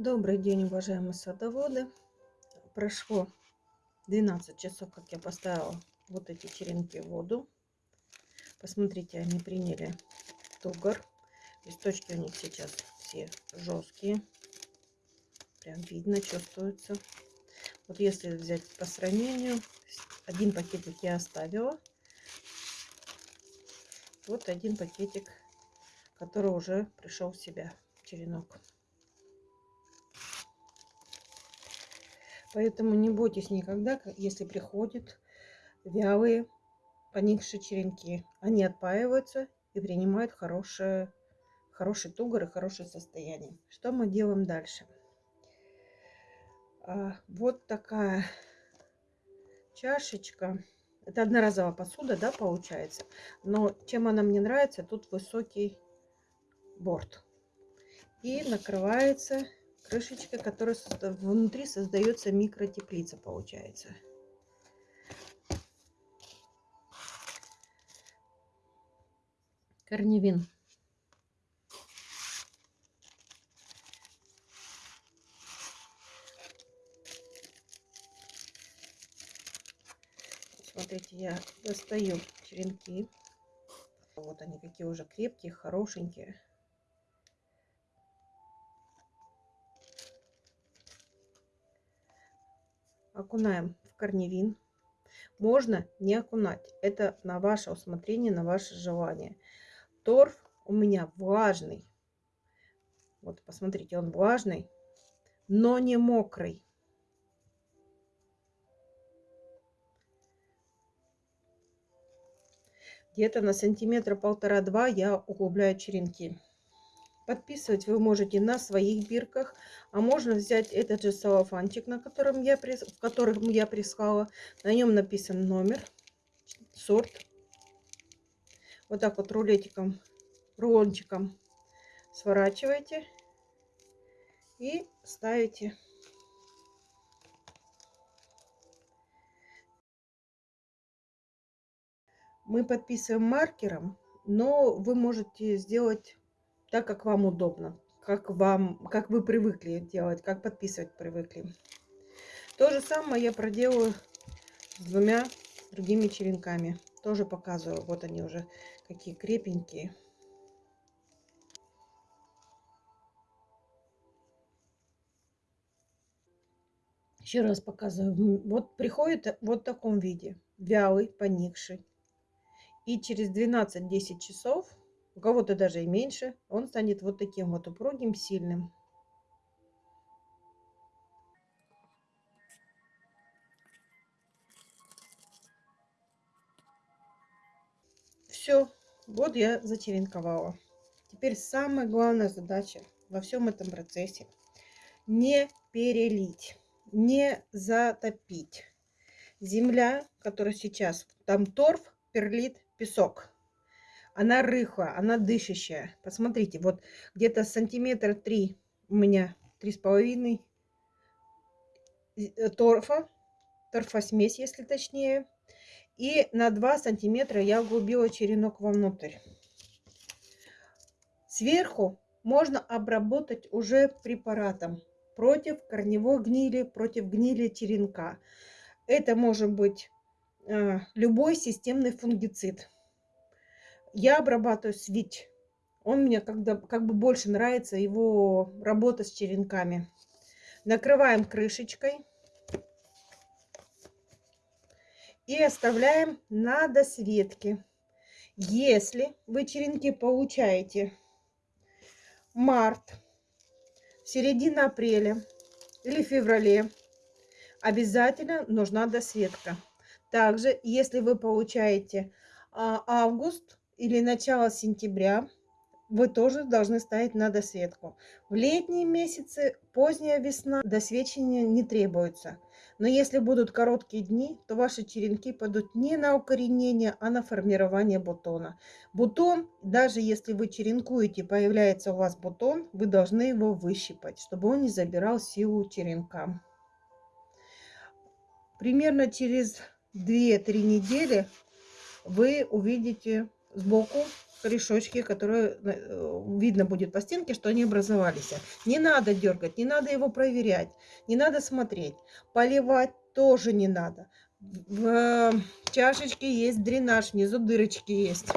Добрый день, уважаемые садоводы. Прошло 12 часов, как я поставила вот эти черенки в воду. Посмотрите, они приняли тугор. Листочки у них сейчас все жесткие. Прям видно, чувствуется. Вот если взять по сравнению, один пакетик я оставила. Вот один пакетик, который уже пришел в себя, черенок. Поэтому не бойтесь никогда, если приходят вялые, поникшие черенки. Они отпаиваются и принимают хорошее, хороший тугор и хорошее состояние. Что мы делаем дальше? А, вот такая чашечка. Это одноразовая посуда, да, получается. Но чем она мне нравится, тут высокий борт. И накрывается крышечка, которая внутри создается микротеплица, получается. Корневин. Смотрите, я достаю черенки. Вот они какие уже крепкие, хорошенькие. Окунаем в корневин. Можно не окунать. Это на ваше усмотрение, на ваше желание. Торф у меня влажный. Вот, посмотрите, он влажный, но не мокрый. Где-то на сантиметра полтора-два я углубляю черенки. Подписывать вы можете на своих бирках, а можно взять этот же салофанчик, на котором я, в котором я прислала. На нем написан номер, сорт. Вот так вот рулетиком, рулончиком сворачиваете и ставите. Мы подписываем маркером, но вы можете сделать так, как вам удобно, как, вам, как вы привыкли делать, как подписывать привыкли. То же самое я проделаю с двумя другими черенками. Тоже показываю. Вот они уже какие крепенькие. Еще раз показываю. Вот приходит вот в таком виде. Вялый, поникший. И через 12-10 часов у кого-то даже и меньше, он станет вот таким вот упругим, сильным. Все, вот я зачеренковала. Теперь самая главная задача во всем этом процессе не перелить, не затопить. Земля, которая сейчас, там торф, перлит, песок она рыхлая, она дышащая. Посмотрите, вот где-то сантиметр три у меня, три с половиной э, торфа, торфосмесь, если точнее. И на 2 сантиметра я углубила черенок вовнутрь. Сверху можно обработать уже препаратом против корневой гнили, против гнили черенка. Это может быть э, любой системный фунгицид. Я обрабатываю свич. Он мне когда, как бы больше нравится, его работа с черенками. Накрываем крышечкой. И оставляем на досветке. Если вы черенки получаете март, середина апреля или феврале, обязательно нужна досветка. Также, если вы получаете а, август, или начало сентября вы тоже должны ставить на досветку. В летние месяцы, поздняя весна, досвечивания не требуется. Но если будут короткие дни, то ваши черенки пойдут не на укоренение, а на формирование бутона. Бутон, даже если вы черенкуете, появляется у вас бутон, вы должны его выщипать, чтобы он не забирал силу черенка. Примерно через 2-3 недели вы увидите сбоку корешочки, которые э, видно будет по стенке, что они образовались. Не надо дергать, не надо его проверять, не надо смотреть. Поливать тоже не надо. В чашечке есть дренаж, внизу дырочки есть.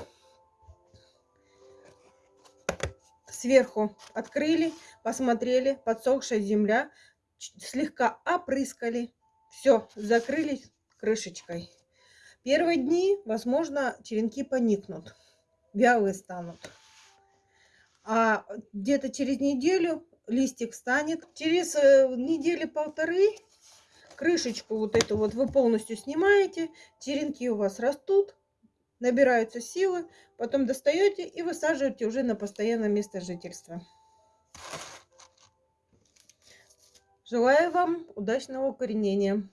Сверху открыли, посмотрели, подсохшая земля, слегка опрыскали. Все, закрыли крышечкой. Первые дни, возможно, черенки поникнут, вялые станут. А где-то через неделю листик станет. Через э, недели полторы крышечку вот эту вот вы полностью снимаете, черенки у вас растут, набираются силы, потом достаете и высаживаете уже на постоянное место жительства. Желаю вам удачного укоренения.